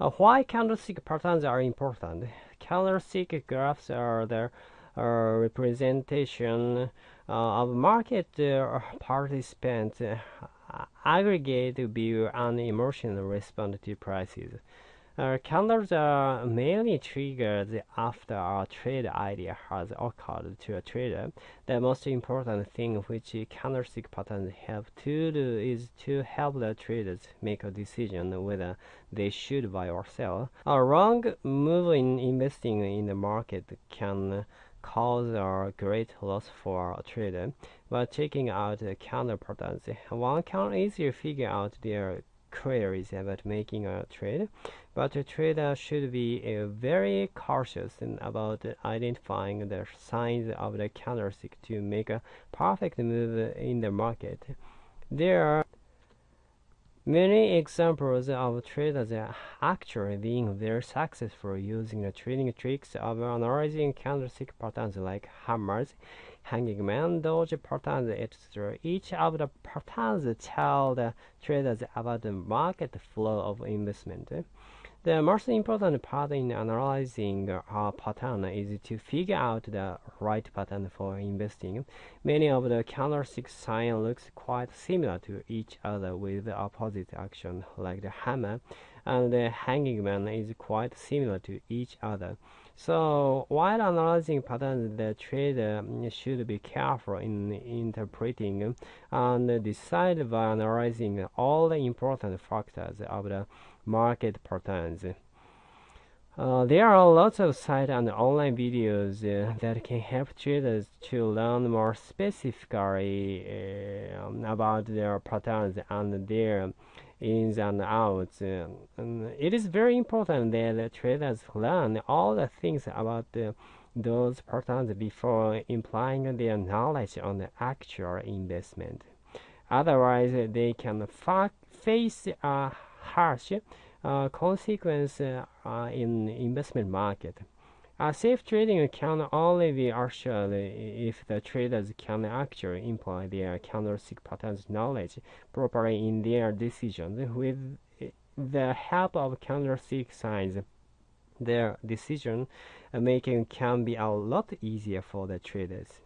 Uh, why candlestick patterns are important? Candlestick graphs are the uh, representation uh, of market uh, participants' uh, aggregate view and emotional response to prices. Uh, candles are mainly triggered after a trade idea has occurred to a trader. The most important thing which candlestick patterns have to do is to help the traders make a decision whether they should buy or sell. A wrong move in investing in the market can cause a great loss for a trader. By checking out candle patterns, one can easily figure out their queries about making a trade, but a trader should be uh, very cautious about identifying the signs of the candlestick to make a perfect move in the market. There are many examples of traders actually being very successful using the trading tricks of analyzing candlestick patterns like hammers hanging man, doji patterns, etc. Each of the patterns tell the traders about the market flow of investment. The most important part in analyzing a pattern is to figure out the right pattern for investing. Many of the candlestick signs looks quite similar to each other with opposite action, like the hammer, and the hanging man is quite similar to each other. So while analyzing patterns, the trader should be careful in interpreting and decide by analyzing all the important factors of the market patterns. Uh, there are lots of sites and online videos uh, that can help traders to learn more specifically uh, about their patterns and their ins and outs. And it is very important that traders learn all the things about those patterns before implying their knowledge on the actual investment. Otherwise, they can face a harsh uh, consequence uh, in investment market. A safe trading can only be assured if the traders can actually employ their candlestick patterns knowledge properly in their decisions. With the help of candlestick signs, their decision making can be a lot easier for the traders.